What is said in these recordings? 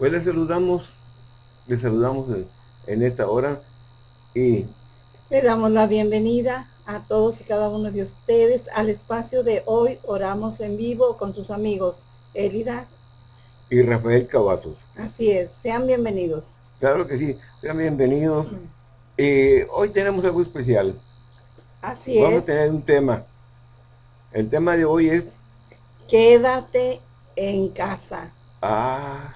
Pues les saludamos, les saludamos en, esta hora y... Le damos la bienvenida a todos y cada uno de ustedes al espacio de hoy Oramos en Vivo con sus amigos Elida y Rafael Cavazos. Así es, sean bienvenidos. Claro que sí, sean bienvenidos. y hoy tenemos algo especial. Así es. Vamos a tener un tema. El tema de hoy es... Quédate en casa. Ah.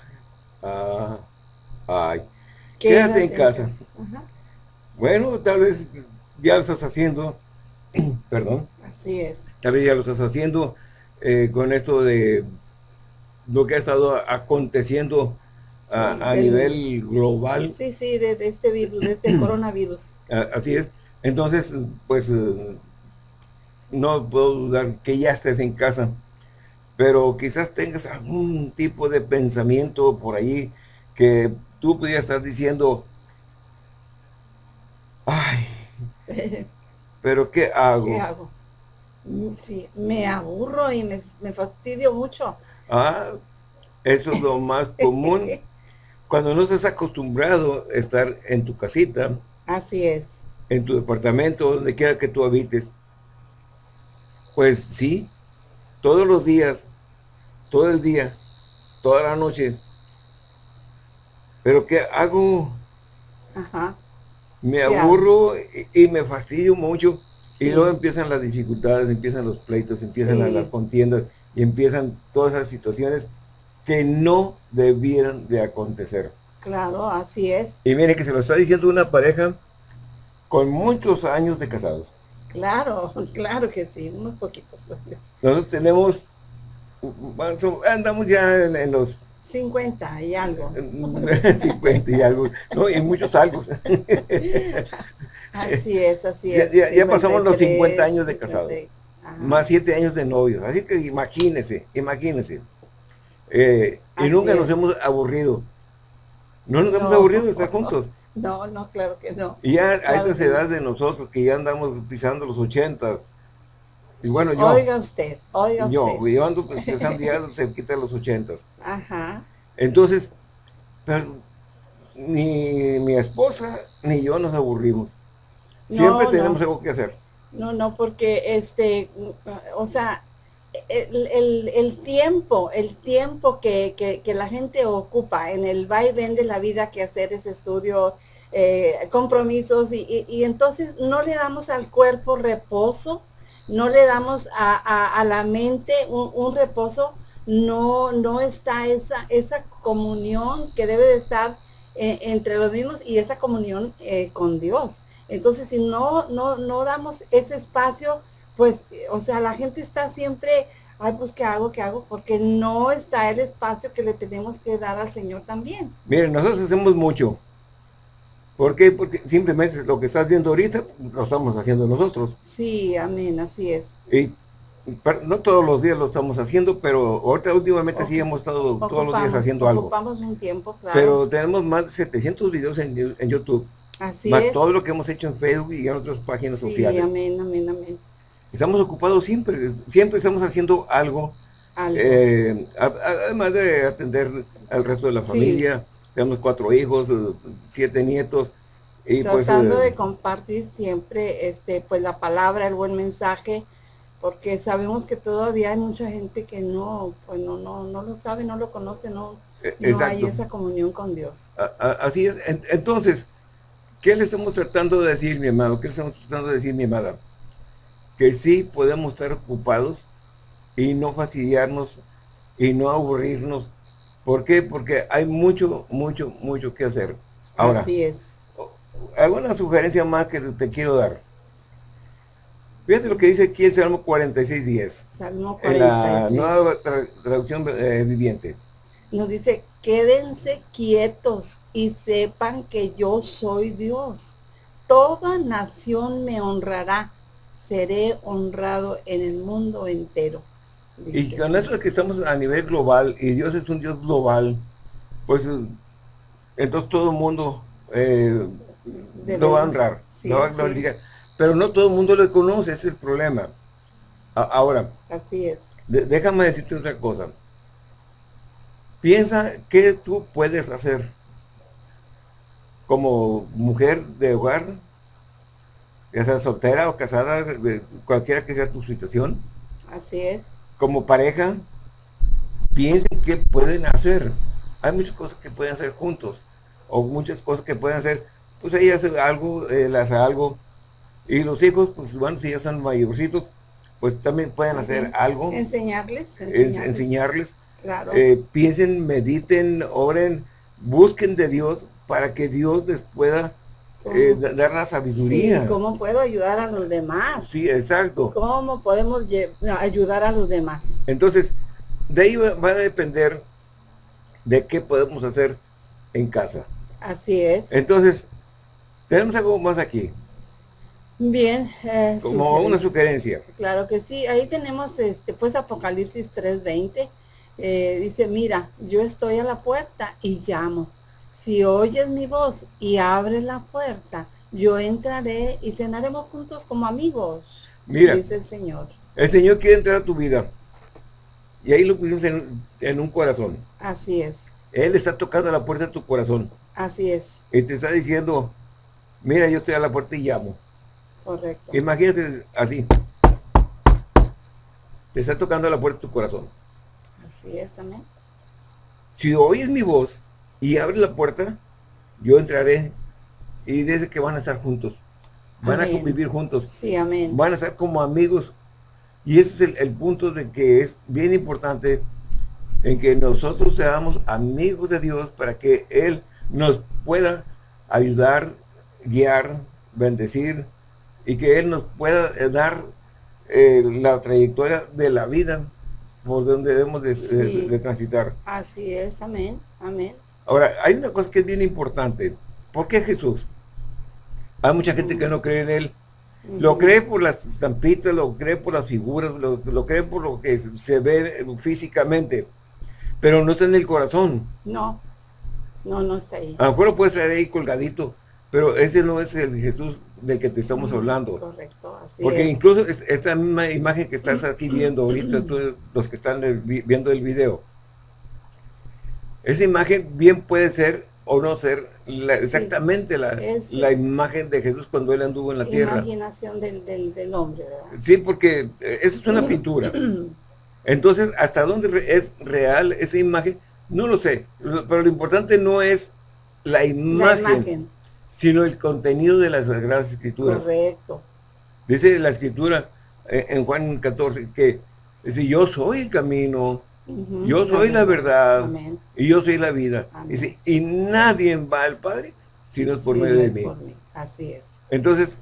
Quédate, en casa. Bueno, tal vez ya lo estás haciendo. Perdón. Así es. Tal vez ya lo estás haciendo eh, con esto de lo que ha estado aconteciendo a, nivel global. Sí, sí, de, este virus, de este coronavirus. Así es. Entonces, pues, eh, no puedo dudar que ya estés en casa, pero quizás tengas algún tipo de pensamiento por ahí que tú pudieras estar diciendo, ay, pero ¿qué hago? ¿Qué hago? Sí, me aburro y me, me fastidio mucho. Ah, eso es lo más común. Cuando no estás acostumbrado a estar en tu casita. Así es. En tu departamento, donde quiera que tú habites. Pues sí, todos los días, todo el día, toda la noche. Pero ¿qué hago? Ajá. Me aburro y, me fastidio mucho. Y luego empiezan las dificultades, empiezan los pleitos, empiezan las contiendas y empiezan todas esas situaciones que no debieran de acontecer. Claro, así es. Y mire que se lo está diciendo una pareja con muchos años de casados. Claro, claro que sí, unos poquitos. Nosotros tenemos, andamos ya en, los... 50 y algo. 50 y algo, no, y muchos algo. así es, así es. Ya, pasamos los 50 años de casados. Más 7 años de novios. Así que imagínense, imagínense. Eh, y nunca nos hemos aburrido. No nos hemos aburrido de estar juntos. No, no, claro que no. Y ya a esas edades de nosotros, que ya andamos pisando los 80, y bueno, yo... Oiga usted, oiga yo, usted. Yo ando pisando ya cerquita de los 80. Ajá. Entonces, ni mi esposa ni yo nos aburrimos. Siempre tenemos algo que hacer. No, no, porque este, o sea, el, tiempo, el tiempo que, que, la gente ocupa en el vaivén de la vida que hacer ese estudio, eh, compromisos, y, y, entonces no le damos al cuerpo reposo, no le damos a, a, la mente un, reposo, no, no está esa, esa comunión que debe de estar eh, entre los mismos y esa comunión eh, con Dios. Entonces, si no, no, no damos ese espacio, pues, o sea, la gente está siempre, ay, pues, ¿qué hago? ¿Qué hago? Porque no está el espacio que le tenemos que dar al Señor también. Miren, nosotros hacemos mucho. ¿Por qué? Porque simplemente lo que estás viendo ahorita, lo estamos haciendo nosotros. Sí, amén, así es. Y no todos los días lo estamos haciendo, pero ahorita últimamente sí hemos estado todos los días haciendo algo. Ocupamos un tiempo, claro. Pero tenemos más de 700 videos en, en YouTube. Así más todo lo que hemos hecho en Facebook y en otras páginas sí, sociales. amén, amén, amén. Estamos ocupados siempre, siempre estamos haciendo algo. Eh, además de atender al resto de la familia, tenemos cuatro hijos, eh, siete nietos. Y pues, Tratando pues, de compartir siempre este pues la palabra, el buen mensaje, porque sabemos que todavía hay mucha gente que no, pues no, no, no lo sabe, no lo conoce, no, no hay esa comunión con Dios. así es. Entonces, ¿qué le estamos tratando de decir, mi amado? ¿Qué le estamos tratando de decir, mi amada? Que sí podemos estar ocupados y no fastidiarnos y no aburrirnos. ¿Por qué? Porque hay mucho, mucho, mucho que hacer. Ahora, Así es. Hago una sugerencia más que te quiero dar. Fíjate lo que dice aquí el Salmo 46.10. Salmo 46. En la nueva traducción eh, viviente. Nos dice, quédense quietos y sepan que yo soy Dios. Toda nación me honrará. Seré honrado en el mundo entero. Y con eso que estamos a nivel global, y Dios es un Dios global, pues entonces todo el mundo eh, lo va a honrar, lo va a glorificar. Pero no todo el mundo lo conoce, ese es el problema. ahora, así es. déjame decirte otra cosa. Piensa qué tú puedes hacer como mujer de hogar, ya sea soltera o casada, cualquiera que sea tu situación. Así es. Como pareja, piensen qué pueden hacer. Hay muchas cosas que pueden hacer juntos, o muchas cosas que pueden hacer, pues ella hace algo, él hace algo, y los hijos, pues bueno, si ya son mayorcitos, pues también pueden hacer algo. Enseñarles. Enseñarles. Claro. Eh, piensen, mediten, oren, busquen de Dios para que Dios les pueda eh, dar la sabiduría. Sí, ¿cómo puedo ayudar a los demás? Sí, exacto. ¿Cómo podemos ayudar a los demás? Entonces, de ahí va a depender de qué podemos hacer en casa. Así es. Entonces, tenemos algo más aquí. Bien. Eh, Como una sugerencia. Claro que sí. Ahí tenemos, este pues, Apocalipsis 3.20. Eh, dice, mira, yo estoy a la puerta y llamo. Si oyes mi voz y abres la puerta, yo entraré y cenaremos juntos como amigos. Mira, dice el Señor. El Señor quiere entrar a tu vida. Y ahí lo pusimos en, un corazón. Así es. Él está tocando la puerta de tu corazón. Así es. Y te está diciendo, mira, yo estoy a la puerta y llamo. Correcto. Imagínate así. Te está tocando la puerta de tu corazón. Así es, amén. Si oyes mi voz y abres la puerta, yo entraré y dice que van a estar juntos. Van a convivir juntos. Sí, amén. Van a estar como amigos. Y ese es el, punto de que es bien importante en que nosotros seamos amigos de Dios para que Él nos pueda ayudar, guiar, bendecir y que Él nos pueda dar eh, la trayectoria de la vida por donde debemos de, transitar. Así es, amén, amén. Ahora, hay una cosa que es bien importante. ¿Por qué Jesús? Hay mucha gente que no cree en Él. Lo cree por las estampitas, lo cree por las figuras, lo, cree por lo que se ve físicamente. Pero no está en el corazón. No, no, no está ahí. A lo mejor lo puedes traer ahí colgadito, pero ese no es el Jesús del que te estamos hablando. Correcto, así Porque incluso esta misma imagen que estás aquí viendo ahorita, los que están viendo el video, esa imagen bien puede ser o no ser exactamente la, la, imagen de Jesús cuando él anduvo en la tierra. imaginación del, del, hombre, ¿verdad? Sí, porque eh, esa es una pintura. Entonces, ¿hasta dónde es real esa imagen? No lo sé, pero lo importante no es la imagen, sino el contenido de las Sagradas Escrituras. Correcto. Dice la Escritura eh, en Juan 14 que si yo soy el camino, yo soy la verdad y yo soy la vida. Dice, y nadie va al Padre si no es por medio de mí. Así es. Entonces,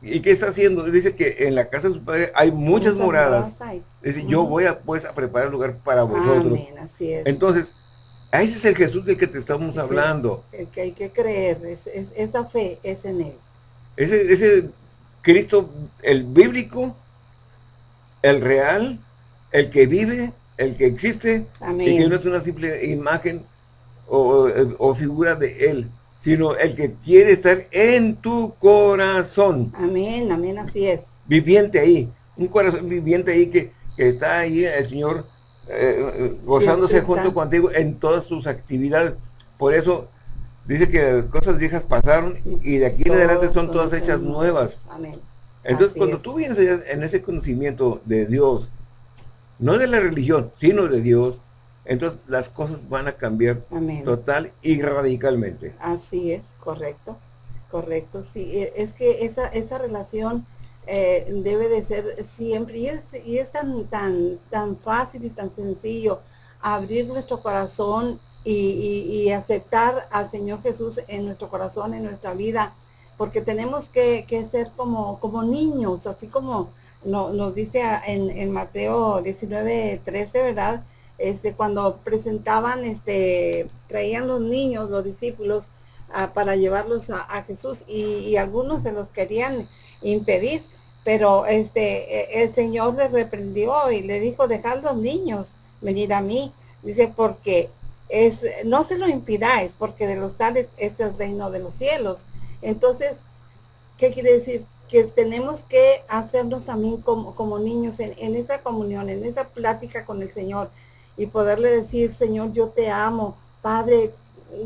¿y qué está haciendo? Dice que en la casa de su Padre hay muchas, moradas. Dice, yo voy a, pues, a preparar lugar para vosotros. Así es. Entonces, ese es el Jesús del que te estamos hablando. El que hay que creer, es, esa fe es en Él. Ese, ese Cristo, el bíblico, el real, el que vive, el que existe, y que no es una simple imagen o, figura de Él, sino el que quiere estar en tu corazón. Amén, amén, así es. Viviente ahí, un corazón viviente ahí que, está ahí el Señor eh, gozándose junto contigo en todas tus actividades. Por eso dice que cosas viejas pasaron y de aquí en adelante son, todas hechas nuevas. Amén. Entonces, cuando tú vienes en ese conocimiento de Dios, no de la religión, sino de Dios, entonces las cosas van a cambiar total y radicalmente. Así es, correcto, correcto, sí, e, es que esa, esa relación eh, debe de ser siempre, y es, y es tan, tan, tan fácil y tan sencillo abrir nuestro corazón y, aceptar al Señor Jesús en nuestro corazón, en nuestra vida, porque tenemos que, que ser como, como niños, así como no, nos dice en, en, Mateo 19, 13, ¿verdad? Este, cuando presentaban, este, traían los niños, los discípulos, ah, para llevarlos a, Jesús y, algunos se los querían impedir, pero este, e, el Señor les reprendió y le dijo, dejad los niños venir a mí. Dice, porque es, no se lo impidáis, porque de los tales es el reino de los cielos. Entonces, ¿qué quiere decir? que tenemos que hacernos también como, como niños en, esa comunión, en esa plática con el Señor. y poderle decir, Señor, yo te amo, Padre,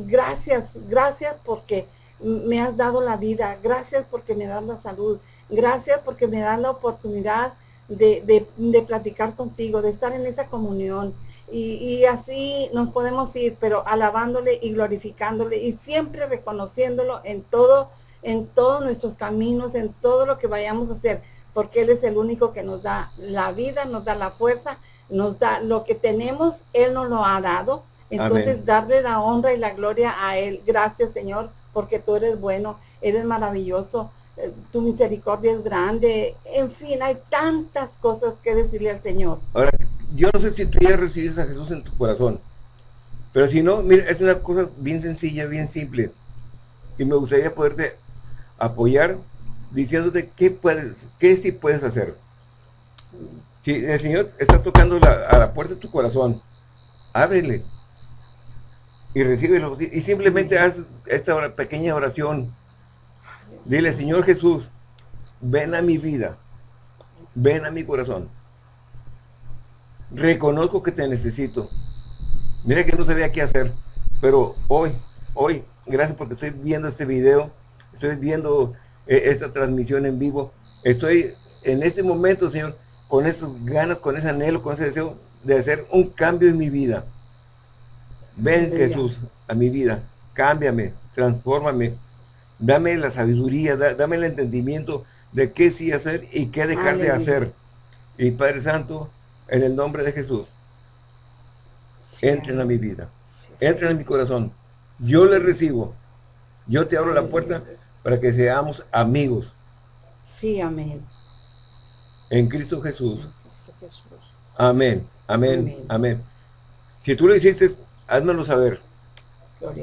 gracias, gracias porque me has dado la vida, gracias porque me das la salud, gracias porque me das la oportunidad de, platicar contigo, de estar en esa comunión. Y, y, así nos podemos ir, pero alabándole y glorificándole y siempre reconociéndolo en todo, en todos nuestros caminos, en todo lo que vayamos a hacer, porque Él es el único que nos da la vida, nos da la fuerza, nos da lo que tenemos, Él nos lo ha dado. Entonces, darle la honra y la gloria a Él. Gracias, Señor, porque tú eres bueno, eres maravilloso, eh, tu misericordia es grande. En fin, hay tantas cosas que decirle al Señor. Ahora, yo no sé si tú ya recibes a Jesús en tu corazón, pero si no, mira, es una cosa bien sencilla, bien simple. Y me gustaría poderte apoyar diciéndote qué puedes, qué sí puedes hacer. Si el Señor está tocando a la puerta de tu corazón, ábrele y recíbelo. Y simplemente haz esta pequeña oración. Dile, Señor Jesús, ven a mi vida, ven a mi corazón. Reconozco que te necesito. Mira que no sabía qué hacer, pero hoy, hoy, gracias porque estoy viendo este video, estoy viendo eh, esta transmisión en vivo, estoy en este momento, Señor, con esas ganas, con ese anhelo, con ese deseo de hacer un cambio en mi vida. Ven Jesús a mi vida, cámbiame, transfórmame, dame la sabiduría, dame el entendimiento de qué sí hacer y qué dejar de hacer. Y Padre Santo, en el nombre de Jesús, entren a mi vida, entren a mi corazón. Yo le recibo, yo te abro la puerta para que seamos amigos. Sí, amén. En Cristo Jesús. Amén, amén, amén. Si tú lo hiciste, házmelo saber.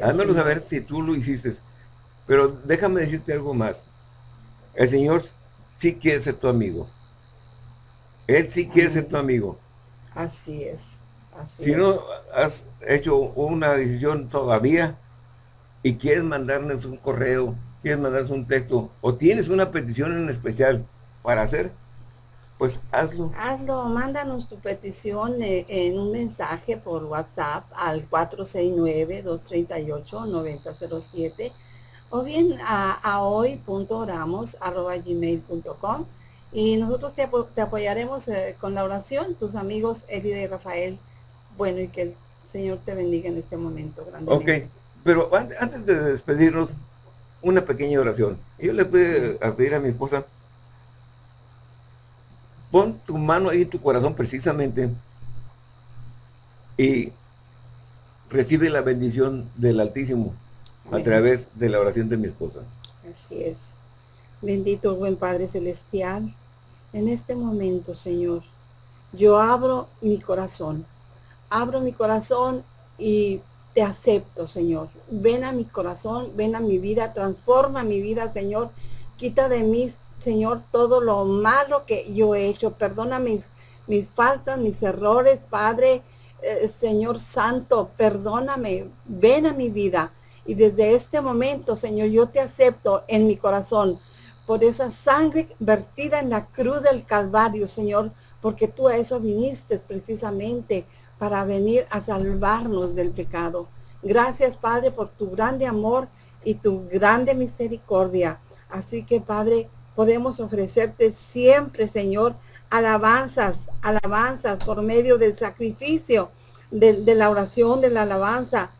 házmelo saber si tú lo hiciste. Pero déjame decirte algo más. El Señor sí quiere ser tu amigo. Él sí quiere ser tu amigo. Así es. si no has hecho una decisión todavía y quieres mandarnos un correo, quieres mandarnos un texto o tienes una petición en especial para hacer, pues hazlo. Hazlo, mándanos tu petición eh, en un mensaje por WhatsApp al 469-238-9007 o bien a, a hoy.oramos.gmail.com y nosotros te, apoyaremos eh, con la oración, tus amigos Elida y Rafael. Bueno, y que el Señor te bendiga en este momento. Ok, pero antes de despedirnos, una pequeña oración. Yo le voy a pedir a mi esposa Pon tu mano ahí en tu corazón precisamente y recibe la bendición del Altísimo a través de la oración de mi esposa. Así es. Bendito buen Padre Celestial, en este momento, Señor, yo abro mi corazón. Abro mi corazón y te acepto, Señor. Ven a mi corazón, ven a mi vida, transforma mi vida, Señor. Quita de mí Señor, todo lo malo que yo he hecho. Perdona mis, mis faltas, mis errores, Padre, eh, Señor Santo, perdóname. Ven a mi vida. Y desde este momento, Señor, yo te acepto en mi corazón por esa sangre vertida en la cruz del Calvario, Señor, porque tú a eso viniste precisamente para venir a salvarnos del pecado. Gracias, Padre, por tu grande amor y tu grande misericordia. Así que, Padre, podemos ofrecerte siempre, Señor, alabanzas, alabanzas por medio del sacrificio, de, la oración, de la alabanza,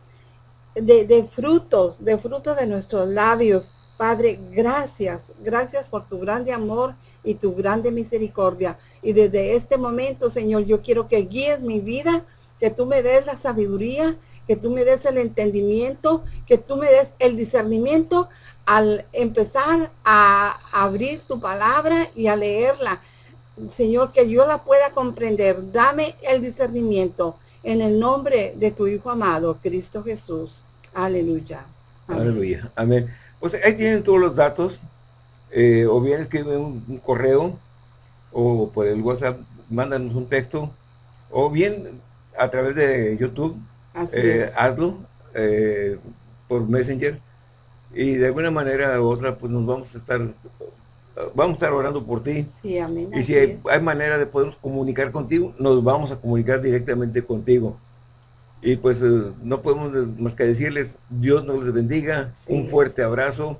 de, de, frutos, de frutos de nuestros labios. Padre, gracias, gracias por tu grande amor y tu grande misericordia. Y desde este momento, Señor, yo quiero que guíes mi vida, que tú me des la sabiduría, que tú me des el entendimiento, que tú me des el discernimiento al empezar a abrir tu palabra y a leerla, Señor, que yo la pueda comprender. Dame el discernimiento en el nombre de tu Hijo amado, Cristo Jesús. Aleluya. Aleluya. Amén. Pues ahí tienen todos los datos. Eh, o bien escriben un, correo o por el WhatsApp, mándanos un texto. O bien a través de YouTube, eh, hazlo eh, por Messenger y de alguna manera u otra pues nos vamos a estar vamos a estar orando por ti. Sí, amén. Y si hay, manera de podernos comunicar contigo, nos vamos a comunicar directamente contigo. Y pues eh, no podemos más que decirles, Dios nos les bendiga, un fuerte abrazo.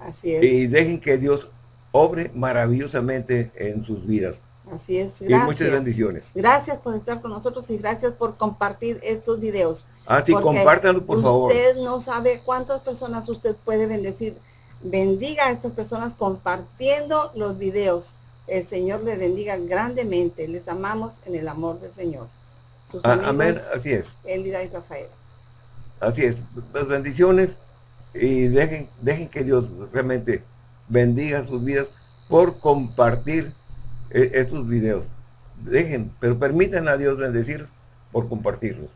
Así es. Y dejen que Dios obre maravillosamente en sus vidas. Así es, gracias. Y muchas bendiciones. Gracias por estar con nosotros y gracias por compartir estos videos. Ah, sí, compártanlo, por favor. Usted no sabe cuántas personas usted puede bendecir. Bendiga a estas personas compartiendo los videos. El Señor le bendiga grandemente. Les amamos en el amor del Señor. Sus ah, amén, así es. Elida y Rafael. Así es. Las bendiciones y dejen, dejen que Dios realmente bendiga sus vidas por compartir eh, estos videos. Dejen, pero permitan a Dios bendecir por compartirlos.